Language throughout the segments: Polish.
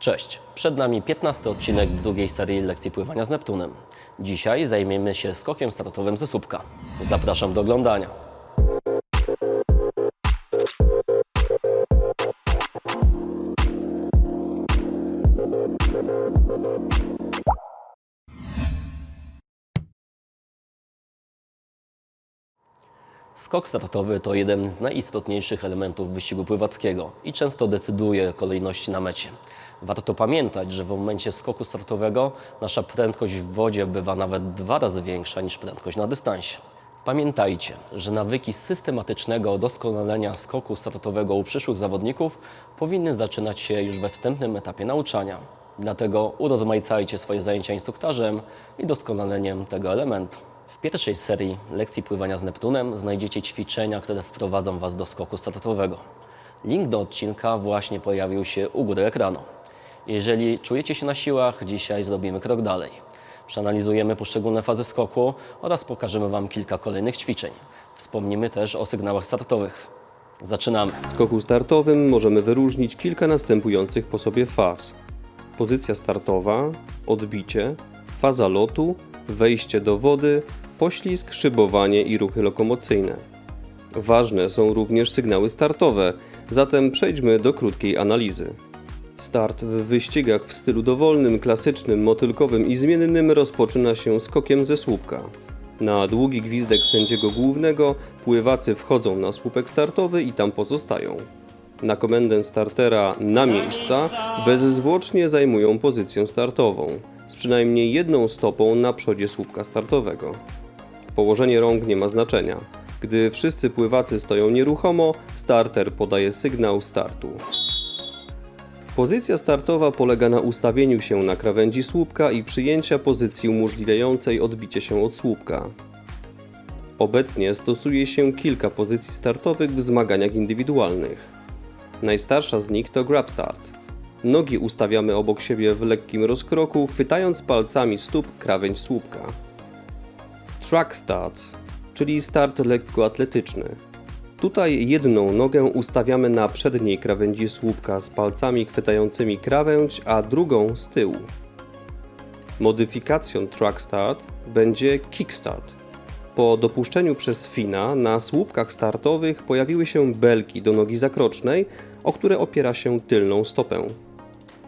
Cześć, przed nami 15 odcinek drugiej serii lekcji pływania z Neptunem. Dzisiaj zajmiemy się skokiem startowym ze słupka. Zapraszam do oglądania. Skok startowy to jeden z najistotniejszych elementów wyścigu pływackiego i często decyduje o kolejności na mecie. Warto pamiętać, że w momencie skoku startowego nasza prędkość w wodzie bywa nawet dwa razy większa niż prędkość na dystansie. Pamiętajcie, że nawyki systematycznego doskonalenia skoku startowego u przyszłych zawodników powinny zaczynać się już we wstępnym etapie nauczania. Dlatego urozmaicajcie swoje zajęcia instruktarzem i doskonaleniem tego elementu. W pierwszej serii lekcji pływania z Neptunem znajdziecie ćwiczenia, które wprowadzą Was do skoku startowego. Link do odcinka właśnie pojawił się u góry ekranu. Jeżeli czujecie się na siłach, dzisiaj zrobimy krok dalej. Przeanalizujemy poszczególne fazy skoku oraz pokażemy Wam kilka kolejnych ćwiczeń. Wspomnimy też o sygnałach startowych. Zaczynamy. W skoku startowym możemy wyróżnić kilka następujących po sobie faz. Pozycja startowa, odbicie, faza lotu, wejście do wody, poślizg, szybowanie i ruchy lokomocyjne. Ważne są również sygnały startowe, zatem przejdźmy do krótkiej analizy. Start w wyścigach w stylu dowolnym, klasycznym, motylkowym i zmiennym rozpoczyna się skokiem ze słupka. Na długi gwizdek sędziego głównego pływacy wchodzą na słupek startowy i tam pozostają. Na komendę startera na miejsca bezzwłocznie zajmują pozycję startową, z przynajmniej jedną stopą na przodzie słupka startowego. Położenie rąk nie ma znaczenia. Gdy wszyscy pływacy stoją nieruchomo, starter podaje sygnał startu. Pozycja startowa polega na ustawieniu się na krawędzi słupka i przyjęcia pozycji umożliwiającej odbicie się od słupka. Obecnie stosuje się kilka pozycji startowych w zmaganiach indywidualnych. Najstarsza z nich to grab start. Nogi ustawiamy obok siebie w lekkim rozkroku, chwytając palcami stóp krawędź słupka. Track start, czyli start lekkoatletyczny. Tutaj jedną nogę ustawiamy na przedniej krawędzi słupka z palcami chwytającymi krawędź, a drugą z tyłu. Modyfikacją track start będzie kickstart. Po dopuszczeniu przez Fina na słupkach startowych pojawiły się belki do nogi zakrocznej, o które opiera się tylną stopę.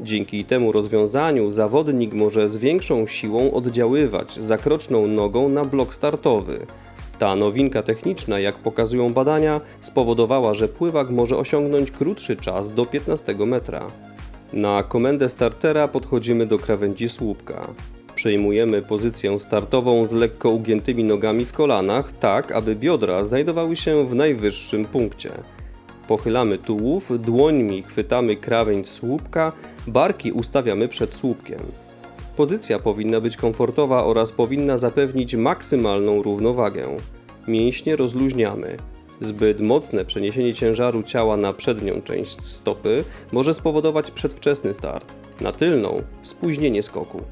Dzięki temu rozwiązaniu zawodnik może z większą siłą oddziaływać zakroczną nogą na blok startowy. Ta nowinka techniczna, jak pokazują badania, spowodowała, że pływak może osiągnąć krótszy czas do 15 metra. Na komendę startera podchodzimy do krawędzi słupka. Przejmujemy pozycję startową z lekko ugiętymi nogami w kolanach, tak aby biodra znajdowały się w najwyższym punkcie. Pochylamy tułów, dłońmi chwytamy krawędź słupka, barki ustawiamy przed słupkiem. Pozycja powinna być komfortowa oraz powinna zapewnić maksymalną równowagę. Mięśnie rozluźniamy. Zbyt mocne przeniesienie ciężaru ciała na przednią część stopy może spowodować przedwczesny start, na tylną spóźnienie skoku.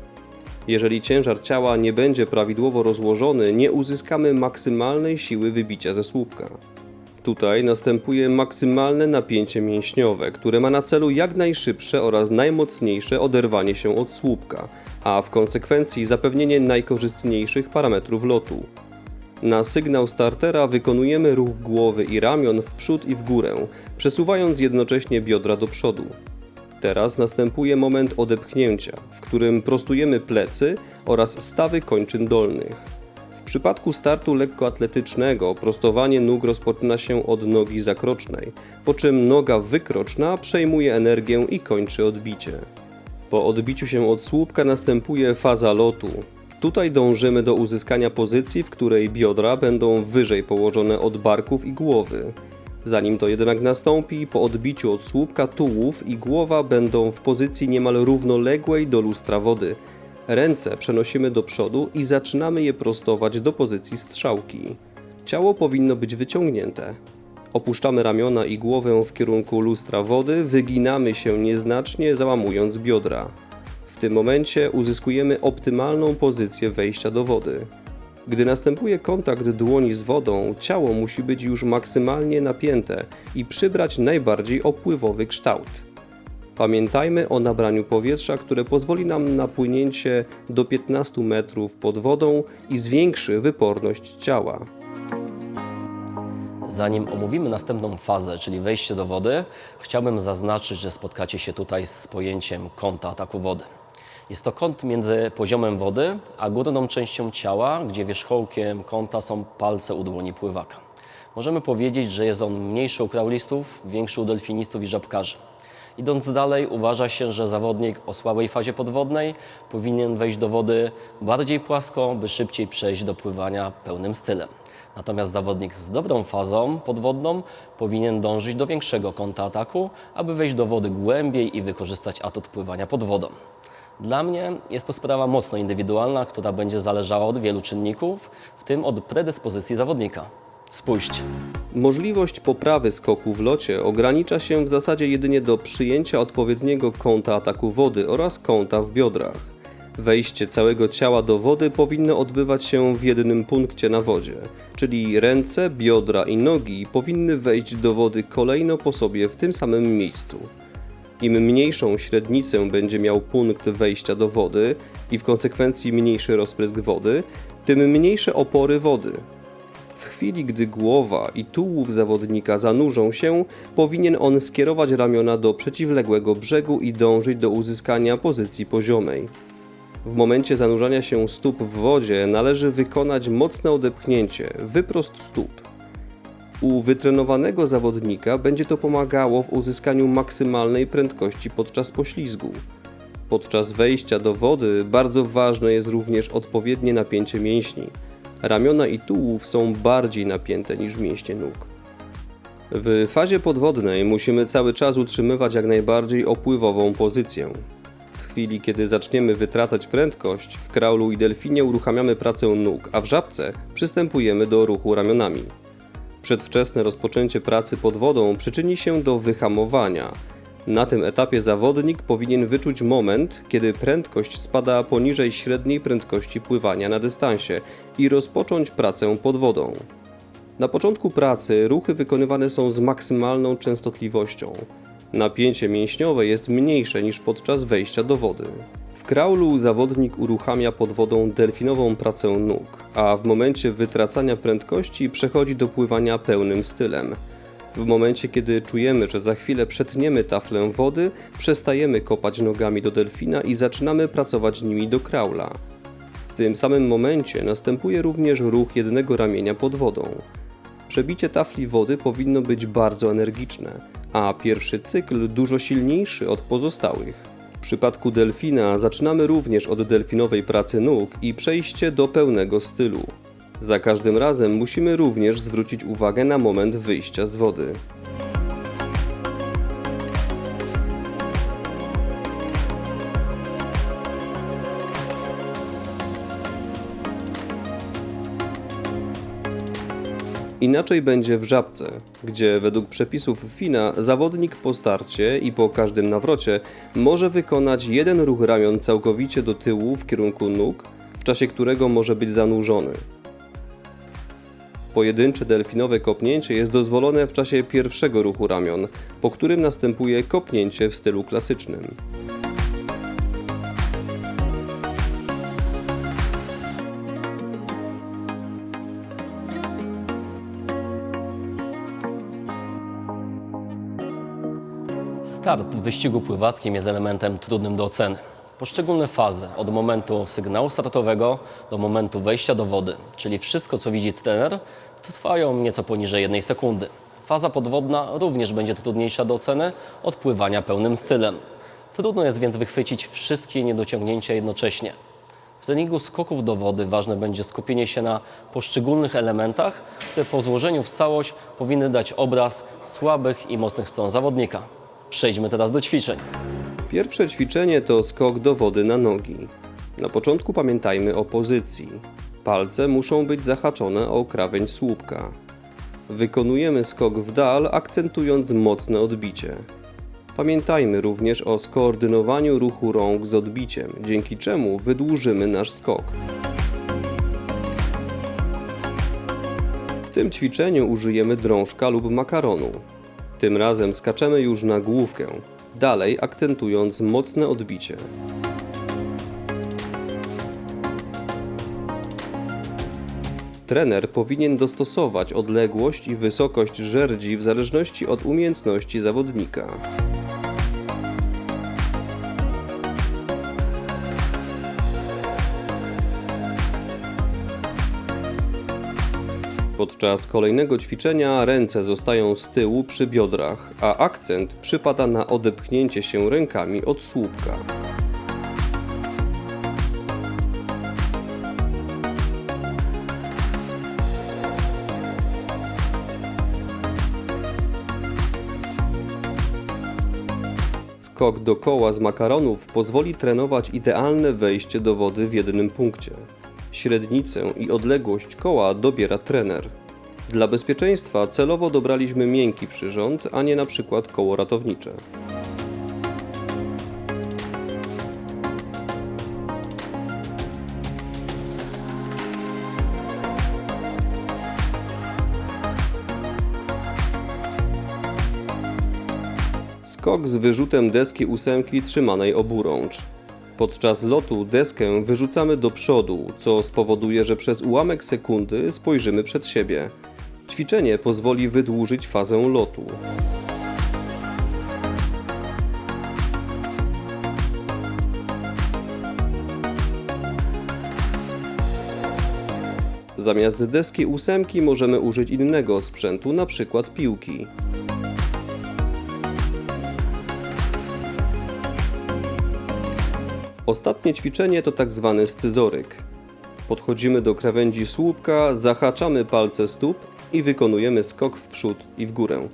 Jeżeli ciężar ciała nie będzie prawidłowo rozłożony, nie uzyskamy maksymalnej siły wybicia ze słupka. Tutaj następuje maksymalne napięcie mięśniowe, które ma na celu jak najszybsze oraz najmocniejsze oderwanie się od słupka, a w konsekwencji zapewnienie najkorzystniejszych parametrów lotu. Na sygnał startera wykonujemy ruch głowy i ramion w przód i w górę, przesuwając jednocześnie biodra do przodu. Teraz następuje moment odepchnięcia, w którym prostujemy plecy oraz stawy kończyn dolnych. W przypadku startu lekkoatletycznego prostowanie nóg rozpoczyna się od nogi zakrocznej, po czym noga wykroczna przejmuje energię i kończy odbicie. Po odbiciu się od słupka następuje faza lotu. Tutaj dążymy do uzyskania pozycji, w której biodra będą wyżej położone od barków i głowy. Zanim to jednak nastąpi, po odbiciu od słupka tułów i głowa będą w pozycji niemal równoległej do lustra wody. Ręce przenosimy do przodu i zaczynamy je prostować do pozycji strzałki. Ciało powinno być wyciągnięte. Opuszczamy ramiona i głowę w kierunku lustra wody, wyginamy się nieznacznie, załamując biodra. W tym momencie uzyskujemy optymalną pozycję wejścia do wody. Gdy następuje kontakt dłoni z wodą, ciało musi być już maksymalnie napięte i przybrać najbardziej opływowy kształt. Pamiętajmy o nabraniu powietrza, które pozwoli nam na płynięcie do 15 metrów pod wodą i zwiększy wyporność ciała. Zanim omówimy następną fazę, czyli wejście do wody, chciałbym zaznaczyć, że spotkacie się tutaj z pojęciem kąta ataku wody. Jest to kąt między poziomem wody a górną częścią ciała, gdzie wierzchołkiem kąta są palce u dłoni pływaka. Możemy powiedzieć, że jest on mniejszy u kraulistów, większy u delfinistów i żabkarzy. Idąc dalej, uważa się, że zawodnik o słabej fazie podwodnej powinien wejść do wody bardziej płasko, by szybciej przejść do pływania pełnym stylem. Natomiast zawodnik z dobrą fazą podwodną powinien dążyć do większego kąta ataku, aby wejść do wody głębiej i wykorzystać atut pływania pod wodą. Dla mnie jest to sprawa mocno indywidualna, która będzie zależała od wielu czynników, w tym od predyspozycji zawodnika. Spójrzcie. Możliwość poprawy skoku w locie ogranicza się w zasadzie jedynie do przyjęcia odpowiedniego kąta ataku wody oraz kąta w biodrach. Wejście całego ciała do wody powinno odbywać się w jednym punkcie na wodzie, czyli ręce, biodra i nogi powinny wejść do wody kolejno po sobie w tym samym miejscu. Im mniejszą średnicę będzie miał punkt wejścia do wody i w konsekwencji mniejszy rozprysk wody, tym mniejsze opory wody. W chwili, gdy głowa i tułów zawodnika zanurzą się, powinien on skierować ramiona do przeciwległego brzegu i dążyć do uzyskania pozycji poziomej. W momencie zanurzania się stóp w wodzie należy wykonać mocne odepchnięcie, wyprost stóp. U wytrenowanego zawodnika będzie to pomagało w uzyskaniu maksymalnej prędkości podczas poślizgu. Podczas wejścia do wody bardzo ważne jest również odpowiednie napięcie mięśni. Ramiona i tułów są bardziej napięte niż mięśnie nóg. W fazie podwodnej musimy cały czas utrzymywać jak najbardziej opływową pozycję. Chwili, kiedy zaczniemy wytracać prędkość, w kraulu i delfinie uruchamiamy pracę nóg, a w żabce przystępujemy do ruchu ramionami. Przedwczesne rozpoczęcie pracy pod wodą przyczyni się do wyhamowania. Na tym etapie zawodnik powinien wyczuć moment, kiedy prędkość spada poniżej średniej prędkości pływania na dystansie i rozpocząć pracę pod wodą. Na początku pracy ruchy wykonywane są z maksymalną częstotliwością. Napięcie mięśniowe jest mniejsze niż podczas wejścia do wody. W kraulu zawodnik uruchamia pod wodą delfinową pracę nóg, a w momencie wytracania prędkości przechodzi do pływania pełnym stylem. W momencie, kiedy czujemy, że za chwilę przetniemy taflę wody, przestajemy kopać nogami do delfina i zaczynamy pracować nimi do kraula. W tym samym momencie następuje również ruch jednego ramienia pod wodą. Przebicie tafli wody powinno być bardzo energiczne, a pierwszy cykl dużo silniejszy od pozostałych. W przypadku delfina zaczynamy również od delfinowej pracy nóg i przejście do pełnego stylu. Za każdym razem musimy również zwrócić uwagę na moment wyjścia z wody. Inaczej będzie w żabce, gdzie według przepisów FINA zawodnik po starcie i po każdym nawrocie może wykonać jeden ruch ramion całkowicie do tyłu w kierunku nóg, w czasie którego może być zanurzony. Pojedyncze delfinowe kopnięcie jest dozwolone w czasie pierwszego ruchu ramion, po którym następuje kopnięcie w stylu klasycznym. Start w wyścigu pływackim jest elementem trudnym do oceny. Poszczególne fazy, od momentu sygnału startowego do momentu wejścia do wody, czyli wszystko co widzi trener, trwają nieco poniżej jednej sekundy. Faza podwodna również będzie trudniejsza do oceny od pływania pełnym stylem. Trudno jest więc wychwycić wszystkie niedociągnięcia jednocześnie. W treningu skoków do wody ważne będzie skupienie się na poszczególnych elementach, które po złożeniu w całość powinny dać obraz słabych i mocnych stron zawodnika. Przejdźmy teraz do ćwiczeń. Pierwsze ćwiczenie to skok do wody na nogi. Na początku pamiętajmy o pozycji. Palce muszą być zahaczone o krawędź słupka. Wykonujemy skok w dal, akcentując mocne odbicie. Pamiętajmy również o skoordynowaniu ruchu rąk z odbiciem, dzięki czemu wydłużymy nasz skok. W tym ćwiczeniu użyjemy drążka lub makaronu. Tym razem skaczemy już na główkę. dalej akcentując mocne odbicie. Trener powinien dostosować odległość i wysokość żerdzi w zależności od umiejętności zawodnika. Podczas kolejnego ćwiczenia ręce zostają z tyłu przy biodrach, a akcent przypada na odepchnięcie się rękami od słupka. Skok do koła z makaronów pozwoli trenować idealne wejście do wody w jednym punkcie. Średnicę i odległość koła dobiera trener. Dla bezpieczeństwa celowo dobraliśmy miękki przyrząd, a nie na przykład koło ratownicze. Skok z wyrzutem deski ósemki trzymanej oburącz. Podczas lotu deskę wyrzucamy do przodu, co spowoduje, że przez ułamek sekundy spojrzymy przed siebie. Ćwiczenie pozwoli wydłużyć fazę lotu. Zamiast deski ósemki możemy użyć innego sprzętu, np. piłki. Ostatnie ćwiczenie to tak zwany scyzoryk. Podchodzimy do krawędzi słupka, zahaczamy palce stóp i wykonujemy skok w przód i w górę.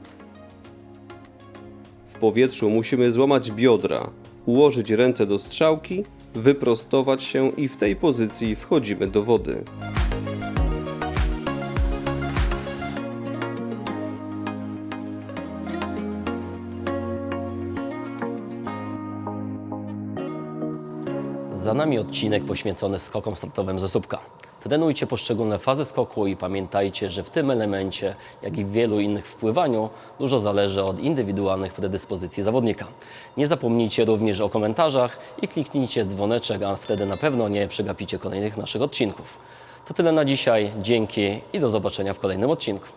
W powietrzu musimy złamać biodra, ułożyć ręce do strzałki, wyprostować się i w tej pozycji wchodzimy do wody. Za nami odcinek poświęcony skokom startowym ze słupka. Trenujcie poszczególne fazy skoku i pamiętajcie, że w tym elemencie, jak i w wielu innych w pływaniu, dużo zależy od indywidualnych predyspozycji zawodnika. Nie zapomnijcie również o komentarzach i kliknijcie dzwoneczek, a wtedy na pewno nie przegapicie kolejnych naszych odcinków. To tyle na dzisiaj, dzięki i do zobaczenia w kolejnym odcinku.